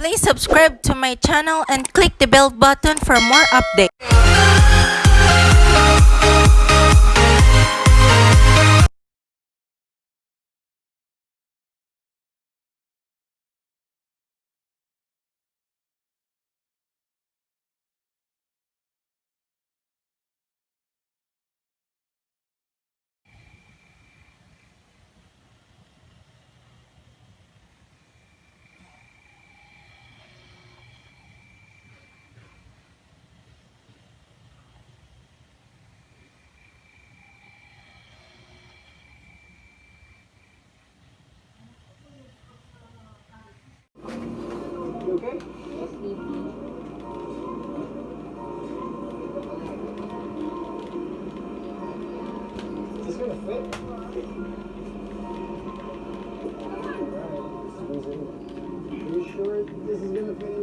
Please subscribe to my channel and click the bell button for more updates. Okay? Yes. Is this gonna fit? Are you sure this is gonna fit?